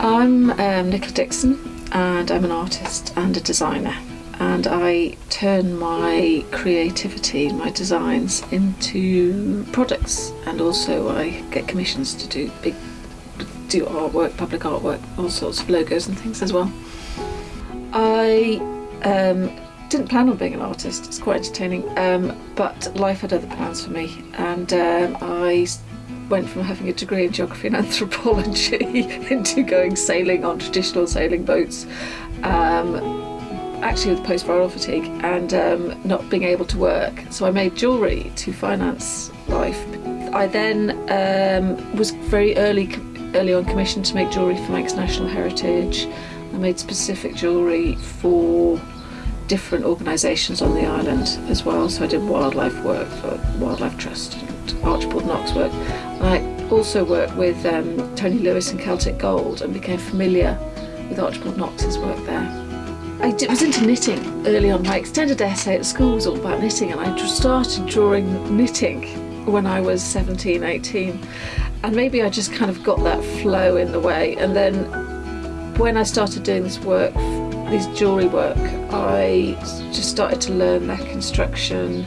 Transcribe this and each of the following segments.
I'm um, Nicola Dixon and I'm an artist and a designer. And I turn my creativity, my designs into products. And also I get commissions to do big do artwork, public artwork, all sorts of logos and things as well. I um, didn't plan on being an artist, it's quite entertaining, um, but life had other plans for me. And um, I went from having a degree in geography and anthropology into going sailing on traditional sailing boats um, actually with post-viral fatigue and um, not being able to work so I made jewellery to finance life. I then um, was very early early on commissioned to make jewellery for Manx National Heritage. I made specific jewellery for different organisations on the island as well. So I did wildlife work for Wildlife Trust and Archibald Knox work. And I also worked with um, Tony Lewis and Celtic Gold and became familiar with Archibald Knox's work there. I was into knitting early on. My extended essay at school was all about knitting and I started drawing knitting when I was 17, 18 and maybe I just kind of got that flow in the way and then when I started doing this work this jewellery work, I just started to learn their construction.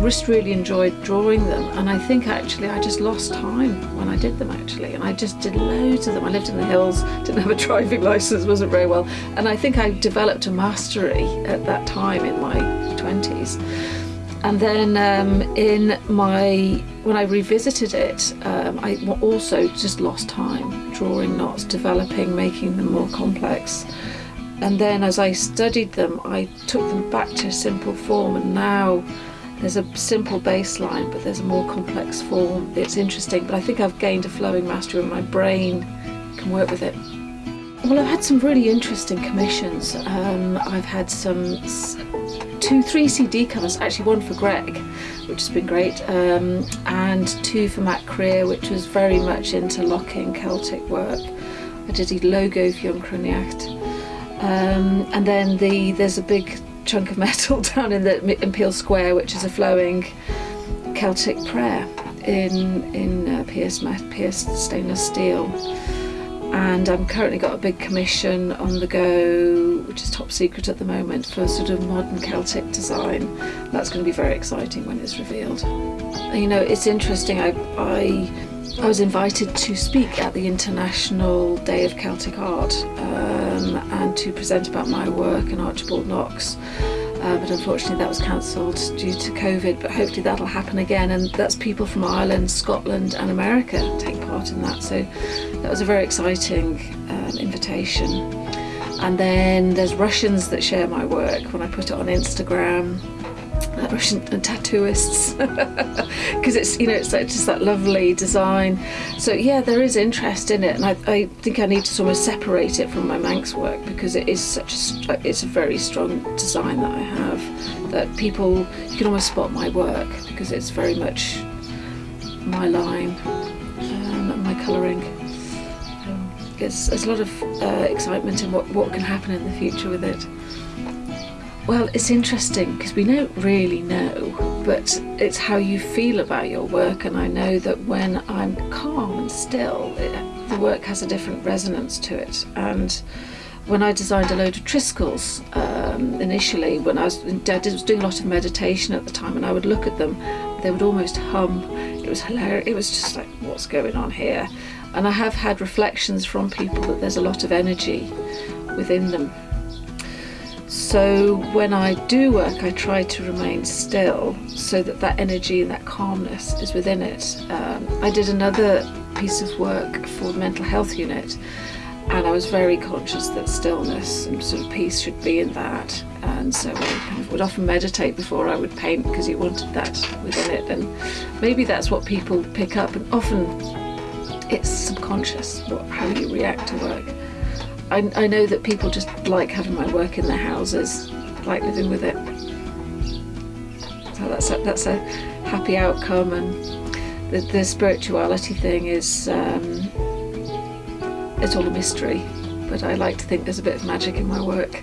Just really enjoyed drawing them, and I think actually I just lost time when I did them actually, and I just did loads of them. I lived in the hills, didn't have a driving license, wasn't very well, and I think I developed a mastery at that time in my 20s. And then um, in my, when I revisited it, um, I also just lost time drawing knots, developing, making them more complex and then as I studied them I took them back to a simple form and now there's a simple baseline but there's a more complex form. It's interesting but I think I've gained a flowing mastery and my brain can work with it. Well I've had some really interesting commissions. Um, I've had some two three CD covers actually one for Greg which has been great um, and two for Matt Creer which was very much interlocking Celtic work. I did a logo for Young um, and then the there's a big chunk of metal down in the in Peel Square, which is a flowing Celtic prayer in in uh, pierced, pierced stainless steel. And I'm currently got a big commission on the go, which is top secret at the moment, for a sort of modern Celtic design. That's going to be very exciting when it's revealed. You know, it's interesting. I, I I was invited to speak at the International Day of Celtic Art um, and to present about my work and Archibald Knox. Uh, but unfortunately that was cancelled due to COVID, but hopefully that'll happen again. And that's people from Ireland, Scotland and America take part in that. So that was a very exciting um, invitation. And then there's Russians that share my work when I put it on Instagram. Russian tattooists. Because it's you know it's like just that lovely design. So yeah there is interest in it and I, I think I need to sort of separate it from my Manx work because it is such a it's a very strong design that I have that people you can almost spot my work because it's very much my line um, and my colouring. Um, there's a lot of uh, excitement in what, what can happen in the future with it well, it's interesting because we don't really know, but it's how you feel about your work. And I know that when I'm calm and still, it, the work has a different resonance to it. And when I designed a load of Triskells um, initially, when I was, I was doing a lot of meditation at the time, and I would look at them, they would almost hum. It was hilarious. It was just like, what's going on here? And I have had reflections from people that there's a lot of energy within them so when I do work, I try to remain still so that that energy and that calmness is within it. Um, I did another piece of work for the mental health unit and I was very conscious that stillness and sort of peace should be in that and so I would often meditate before I would paint because you wanted that within it and maybe that's what people pick up and often it's subconscious what, how you react to work. I, I know that people just like having my work in their houses, like living with it. So that's a, that's a happy outcome and the, the spirituality thing is, um, it's all a mystery, but I like to think there's a bit of magic in my work.